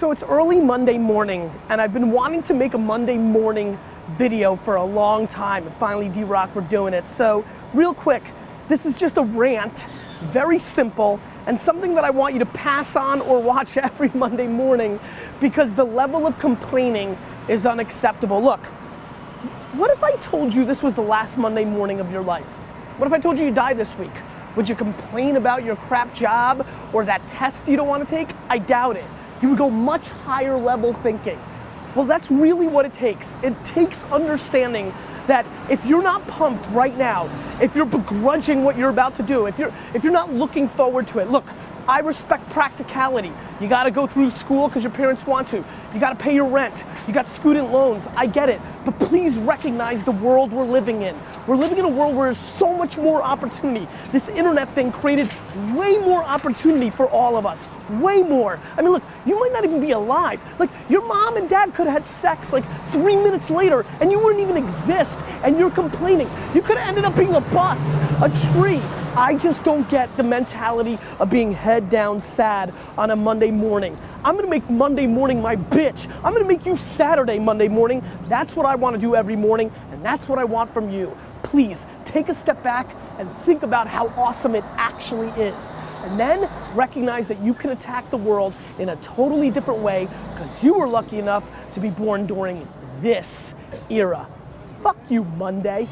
So it's early Monday morning, and I've been wanting to make a Monday morning video for a long time, and finally, D-Rock, we're doing it. So, real quick, this is just a rant, very simple, and something that I want you to pass on or watch every Monday morning because the level of complaining is unacceptable. Look, what if I told you this was the last Monday morning of your life? What if I told you you die this week? Would you complain about your crap job or that test you don't want to take? I doubt it. You would go much higher level thinking. Well, that's really what it takes. It takes understanding that if you're not pumped right now, if you're begrudging what you're about to do, if you're if you're not looking forward to it, look, I respect practicality. You gotta go through school because your parents want to. You gotta pay your rent. You got student loans. I get it. But please recognize the world we're living in. We're living in a world where there's so much more opportunity. This internet thing created way more opportunity for all of us. Way more. I mean, look, you might not even be alive. Like, your mom and dad could have had sex like three minutes later and you wouldn't even exist and you're complaining. You could have ended up being a bus, a tree, I just don't get the mentality of being head down sad on a Monday morning. I'm gonna make Monday morning my bitch. I'm gonna make you Saturday Monday morning. That's what I wanna do every morning, and that's what I want from you. Please, take a step back and think about how awesome it actually is. And then recognize that you can attack the world in a totally different way because you were lucky enough to be born during this era. Fuck you, Monday.